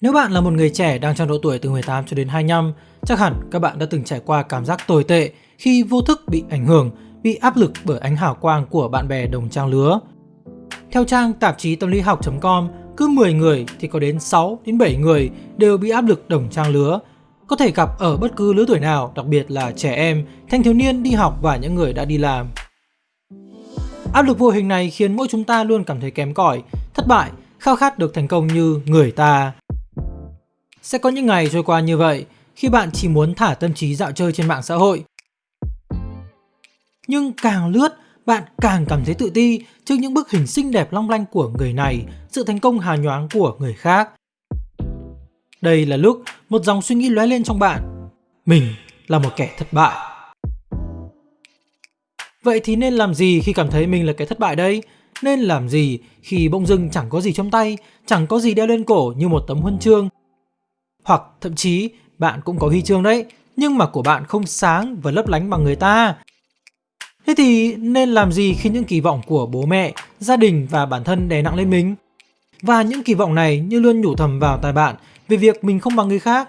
Nếu bạn là một người trẻ đang trong độ tuổi từ 18 cho đến 25, chắc hẳn các bạn đã từng trải qua cảm giác tồi tệ khi vô thức bị ảnh hưởng, bị áp lực bởi ánh hào quang của bạn bè đồng trang lứa. Theo trang tạp chí tâm lý học.com, cứ 10 người thì có đến 6 đến 7 người đều bị áp lực đồng trang lứa, có thể gặp ở bất cứ lứa tuổi nào, đặc biệt là trẻ em, thanh thiếu niên đi học và những người đã đi làm. Áp lực vô hình này khiến mỗi chúng ta luôn cảm thấy kém cỏi, thất bại, khao khát được thành công như người ta. Sẽ có những ngày trôi qua như vậy khi bạn chỉ muốn thả tâm trí dạo chơi trên mạng xã hội. Nhưng càng lướt, bạn càng cảm thấy tự ti trước những bức hình xinh đẹp long lanh của người này, sự thành công hào nhoáng của người khác. Đây là lúc một dòng suy nghĩ lóe lên trong bạn. Mình là một kẻ thất bại. Vậy thì nên làm gì khi cảm thấy mình là kẻ thất bại đây? Nên làm gì khi bỗng dưng chẳng có gì trong tay, chẳng có gì đeo lên cổ như một tấm huân chương? Hoặc thậm chí bạn cũng có huy chương đấy, nhưng mà của bạn không sáng và lấp lánh bằng người ta. Thế thì nên làm gì khi những kỳ vọng của bố mẹ, gia đình và bản thân đè nặng lên mình? Và những kỳ vọng này như luôn nhủ thầm vào tai bạn về việc mình không bằng người khác.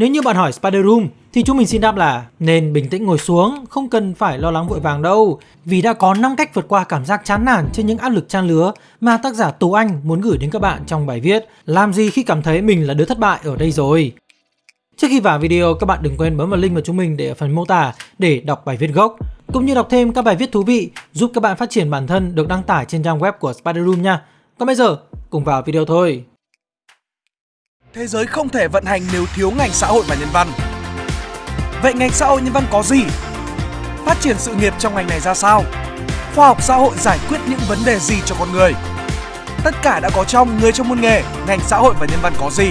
Nếu như bạn hỏi Spider Room thì chúng mình xin đáp là nên bình tĩnh ngồi xuống, không cần phải lo lắng vội vàng đâu. Vì đã có 5 cách vượt qua cảm giác chán nản trên những áp lực trang lứa mà tác giả Tú Anh muốn gửi đến các bạn trong bài viết Làm gì khi cảm thấy mình là đứa thất bại ở đây rồi. Trước khi vào video, các bạn đừng quên bấm vào link của chúng mình để ở phần mô tả để đọc bài viết gốc, cũng như đọc thêm các bài viết thú vị giúp các bạn phát triển bản thân được đăng tải trên trang web của Spider Room nha. Còn bây giờ, cùng vào video thôi. Thế giới không thể vận hành nếu thiếu ngành xã hội và nhân văn. Vậy ngành xã hội nhân văn có gì? Phát triển sự nghiệp trong ngành này ra sao? Khoa học xã hội giải quyết những vấn đề gì cho con người? Tất cả đã có trong Người trong môn nghề, ngành xã hội và nhân văn có gì?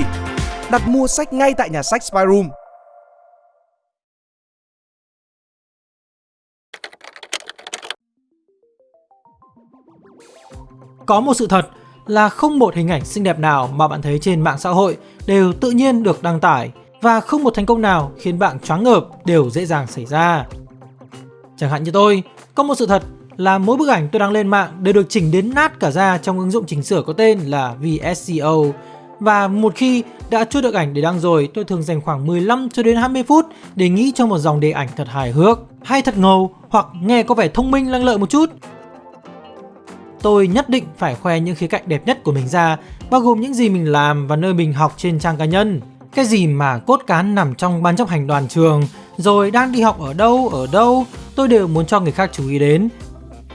Đặt mua sách ngay tại nhà sách Spyroom. Có một sự thật là không một hình ảnh xinh đẹp nào mà bạn thấy trên mạng xã hội đều tự nhiên được đăng tải và không một thành công nào khiến bạn choáng ngợp đều dễ dàng xảy ra. Chẳng hạn như tôi, có một sự thật là mỗi bức ảnh tôi đăng lên mạng đều được chỉnh đến nát cả ra trong ứng dụng chỉnh sửa có tên là VSCO. Và một khi đã chốt được ảnh để đăng rồi, tôi thường dành khoảng 15 cho đến 20 phút để nghĩ cho một dòng đề ảnh thật hài hước, hay thật ngầu hoặc nghe có vẻ thông minh lăng lợi một chút tôi nhất định phải khoe những khía cạnh đẹp nhất của mình ra, bao gồm những gì mình làm và nơi mình học trên trang cá nhân. Cái gì mà cốt cán nằm trong ban chấp hành đoàn trường, rồi đang đi học ở đâu, ở đâu, tôi đều muốn cho người khác chú ý đến.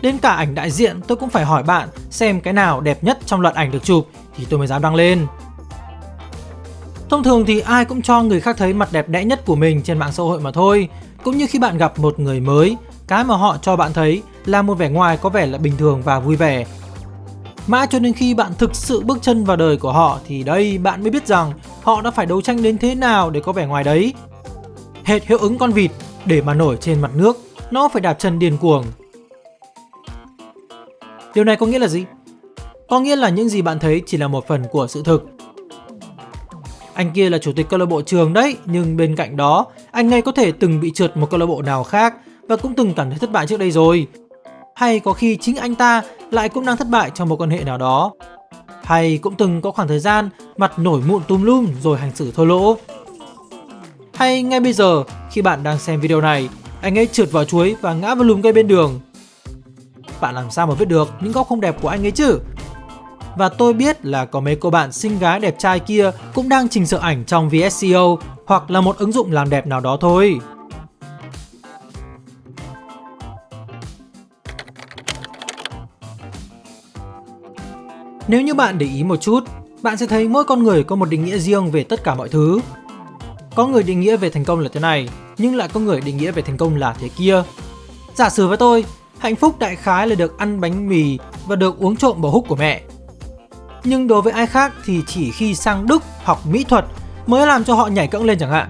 Đến cả ảnh đại diện tôi cũng phải hỏi bạn xem cái nào đẹp nhất trong loạt ảnh được chụp thì tôi mới dám đăng lên. Thông thường thì ai cũng cho người khác thấy mặt đẹp đẽ nhất của mình trên mạng xã hội mà thôi. Cũng như khi bạn gặp một người mới, cái mà họ cho bạn thấy là một vẻ ngoài có vẻ là bình thường và vui vẻ. Mãi cho đến khi bạn thực sự bước chân vào đời của họ thì đây bạn mới biết rằng họ đã phải đấu tranh đến thế nào để có vẻ ngoài đấy. Hệt hiệu ứng con vịt để mà nổi trên mặt nước, nó phải đạp chân điên cuồng. Điều này có nghĩa là gì? Có nghĩa là những gì bạn thấy chỉ là một phần của sự thực. Anh kia là chủ tịch câu lạc bộ trường đấy, nhưng bên cạnh đó, anh ấy có thể từng bị trượt một câu lạc bộ nào khác và cũng từng cảm thấy thất bại trước đây rồi. Hay có khi chính anh ta lại cũng đang thất bại trong một quan hệ nào đó. Hay cũng từng có khoảng thời gian mặt nổi mụn tùm lum rồi hành xử thô lỗ. Hay ngay bây giờ khi bạn đang xem video này, anh ấy trượt vào chuối và ngã vào lùm cây bên đường. Bạn làm sao mà biết được những góc không đẹp của anh ấy chứ? Và tôi biết là có mấy cô bạn xinh gái đẹp trai kia cũng đang chỉnh sửa ảnh trong VSCO hoặc là một ứng dụng làm đẹp nào đó thôi. Nếu như bạn để ý một chút, bạn sẽ thấy mỗi con người có một định nghĩa riêng về tất cả mọi thứ. Có người định nghĩa về thành công là thế này, nhưng lại có người định nghĩa về thành công là thế kia. Giả sử với tôi, hạnh phúc đại khái là được ăn bánh mì và được uống trộm bò húc của mẹ. Nhưng đối với ai khác thì chỉ khi sang Đức học mỹ thuật mới làm cho họ nhảy cẫng lên chẳng hạn.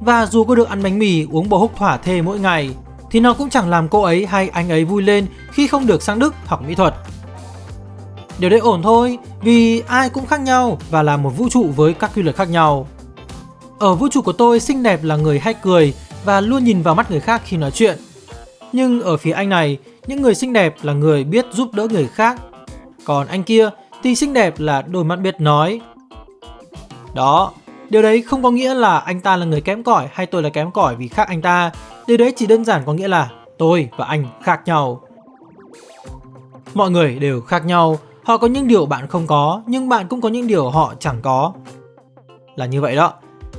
Và dù có được ăn bánh mì uống bò húc thỏa thê mỗi ngày thì nó cũng chẳng làm cô ấy hay anh ấy vui lên khi không được sang Đức học mỹ thuật. Điều đấy ổn thôi, vì ai cũng khác nhau và là một vũ trụ với các quy luật khác nhau. Ở vũ trụ của tôi, xinh đẹp là người hay cười và luôn nhìn vào mắt người khác khi nói chuyện. Nhưng ở phía anh này, những người xinh đẹp là người biết giúp đỡ người khác. Còn anh kia thì xinh đẹp là đôi mắt biết nói. Đó, điều đấy không có nghĩa là anh ta là người kém cỏi hay tôi là kém cỏi vì khác anh ta. Điều đấy chỉ đơn giản có nghĩa là tôi và anh khác nhau. Mọi người đều khác nhau, họ có những điều bạn không có, nhưng bạn cũng có những điều họ chẳng có. Là như vậy đó.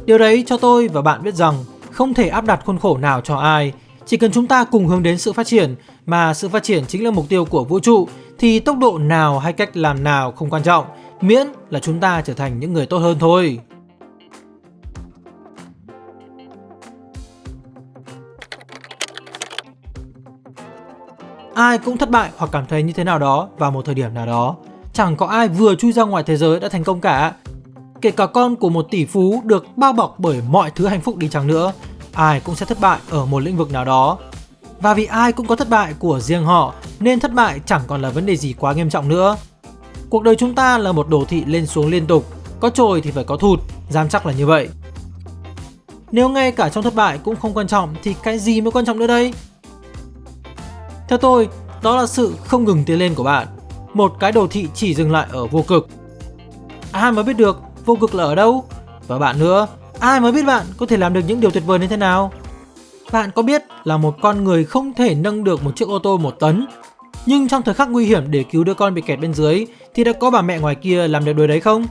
Điều đấy cho tôi và bạn biết rằng không thể áp đặt khuôn khổ nào cho ai. Chỉ cần chúng ta cùng hướng đến sự phát triển, mà sự phát triển chính là mục tiêu của vũ trụ, thì tốc độ nào hay cách làm nào không quan trọng, miễn là chúng ta trở thành những người tốt hơn thôi. Ai cũng thất bại hoặc cảm thấy như thế nào đó vào một thời điểm nào đó. Chẳng có ai vừa chui ra ngoài thế giới đã thành công cả. Kể cả con của một tỷ phú được bao bọc bởi mọi thứ hạnh phúc đi chăng nữa, ai cũng sẽ thất bại ở một lĩnh vực nào đó. Và vì ai cũng có thất bại của riêng họ nên thất bại chẳng còn là vấn đề gì quá nghiêm trọng nữa. Cuộc đời chúng ta là một đồ thị lên xuống liên tục, có trồi thì phải có thụt, dám chắc là như vậy. Nếu ngay cả trong thất bại cũng không quan trọng thì cái gì mới quan trọng nữa đây? Theo tôi, đó là sự không ngừng tiến lên của bạn. Một cái đồ thị chỉ dừng lại ở vô cực. Ai mà biết được vô cực là ở đâu? Và bạn nữa, ai mà biết bạn có thể làm được những điều tuyệt vời như thế nào? Bạn có biết là một con người không thể nâng được một chiếc ô tô một tấn nhưng trong thời khắc nguy hiểm để cứu đứa con bị kẹt bên dưới thì đã có bà mẹ ngoài kia làm được điều đấy không?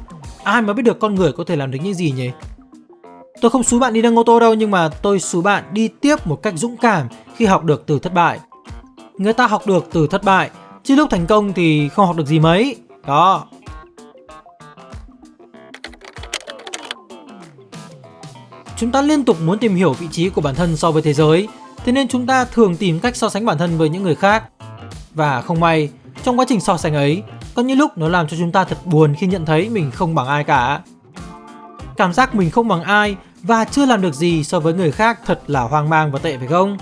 Ai mà biết được con người có thể làm được những gì nhỉ? Tôi không xú bạn đi nâng ô tô đâu nhưng mà tôi xú bạn đi tiếp một cách dũng cảm khi học được từ thất bại. Người ta học được từ thất bại, chứ lúc thành công thì không học được gì mấy. Đó. Chúng ta liên tục muốn tìm hiểu vị trí của bản thân so với thế giới, thế nên chúng ta thường tìm cách so sánh bản thân với những người khác. Và không may, trong quá trình so sánh ấy, có những lúc nó làm cho chúng ta thật buồn khi nhận thấy mình không bằng ai cả. Cảm giác mình không bằng ai và chưa làm được gì so với người khác thật là hoang mang và tệ phải không?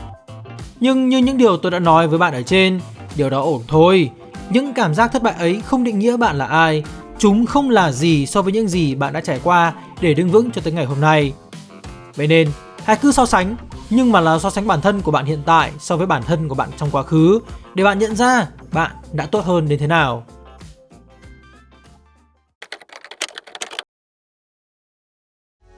Nhưng như những điều tôi đã nói với bạn ở trên, điều đó ổn thôi. Những cảm giác thất bại ấy không định nghĩa bạn là ai. Chúng không là gì so với những gì bạn đã trải qua để đứng vững cho tới ngày hôm nay. Vậy nên, hãy cứ so sánh, nhưng mà là so sánh bản thân của bạn hiện tại so với bản thân của bạn trong quá khứ để bạn nhận ra bạn đã tốt hơn đến thế nào.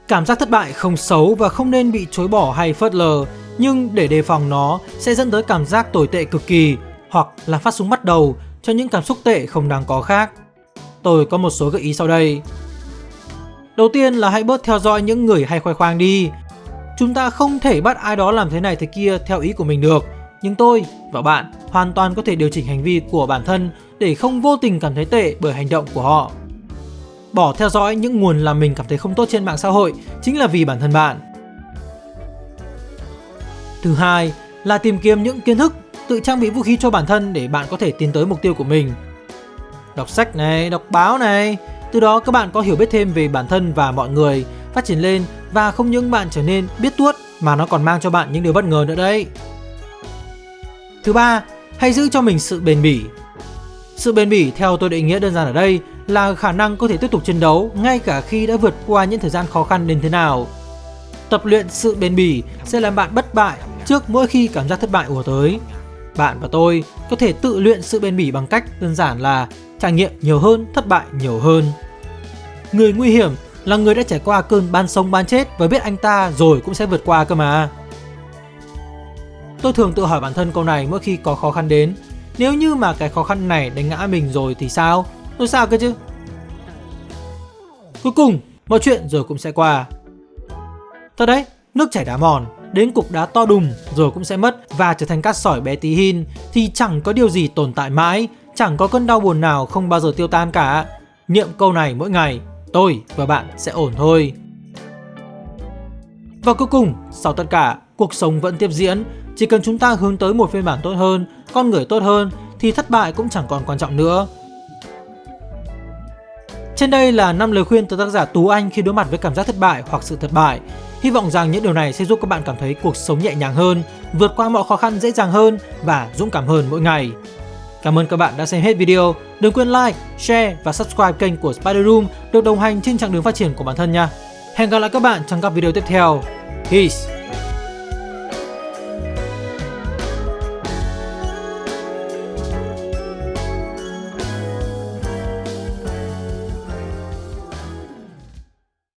Cảm giác thất bại không xấu và không nên bị chối bỏ hay phớt lờ, nhưng để đề phòng nó sẽ dẫn tới cảm giác tồi tệ cực kỳ hoặc là phát súng bắt đầu cho những cảm xúc tệ không đáng có khác. Tôi có một số gợi ý sau đây. Đầu tiên là hãy bớt theo dõi những người hay khoe khoang đi. Chúng ta không thể bắt ai đó làm thế này thế kia theo ý của mình được. Nhưng tôi và bạn hoàn toàn có thể điều chỉnh hành vi của bản thân để không vô tình cảm thấy tệ bởi hành động của họ. Bỏ theo dõi những nguồn làm mình cảm thấy không tốt trên mạng xã hội chính là vì bản thân bạn. Thứ hai là tìm kiếm những kiến thức, tự trang bị vũ khí cho bản thân để bạn có thể tiến tới mục tiêu của mình. Đọc sách này, đọc báo này, từ đó các bạn có hiểu biết thêm về bản thân và mọi người, phát triển lên và không những bạn trở nên biết tuốt mà nó còn mang cho bạn những điều bất ngờ nữa đấy. Thứ ba, hãy giữ cho mình sự bền bỉ. Sự bền bỉ theo tôi định nghĩa đơn giản ở đây là khả năng có thể tiếp tục chiến đấu ngay cả khi đã vượt qua những thời gian khó khăn đến thế nào. Tập luyện sự bền bỉ sẽ làm bạn bất bại trước mỗi khi cảm giác thất bại ùa tới. Bạn và tôi có thể tự luyện sự bền bỉ bằng cách đơn giản là trải nghiệm nhiều hơn, thất bại nhiều hơn. Người nguy hiểm là người đã trải qua cơn ban sống ban chết và biết anh ta rồi cũng sẽ vượt qua cơ mà. Tôi thường tự hỏi bản thân câu này mỗi khi có khó khăn đến. Nếu như mà cái khó khăn này đánh ngã mình rồi thì sao? Tôi sao cơ chứ? Cuối cùng, mọi chuyện rồi cũng sẽ qua. Thật đấy, nước chảy đá mòn, đến cục đá to đùng rồi cũng sẽ mất và trở thành cát sỏi bé tí hin thì chẳng có điều gì tồn tại mãi, chẳng có cơn đau buồn nào không bao giờ tiêu tan cả. Niệm câu này mỗi ngày, tôi và bạn sẽ ổn thôi. Và cuối cùng, sau tất cả, cuộc sống vẫn tiếp diễn. Chỉ cần chúng ta hướng tới một phiên bản tốt hơn, con người tốt hơn, thì thất bại cũng chẳng còn quan trọng nữa. Trên đây là 5 lời khuyên từ tác giả Tú Anh khi đối mặt với cảm giác thất bại hoặc sự thất bại. Hy vọng rằng những điều này sẽ giúp các bạn cảm thấy cuộc sống nhẹ nhàng hơn, vượt qua mọi khó khăn dễ dàng hơn và dũng cảm hơn mỗi ngày. Cảm ơn các bạn đã xem hết video. Đừng quên like, share và subscribe kênh của Spider Room được đồng hành trên chặng đường phát triển của bản thân nha. Hẹn gặp lại các bạn trong các video tiếp theo. Peace!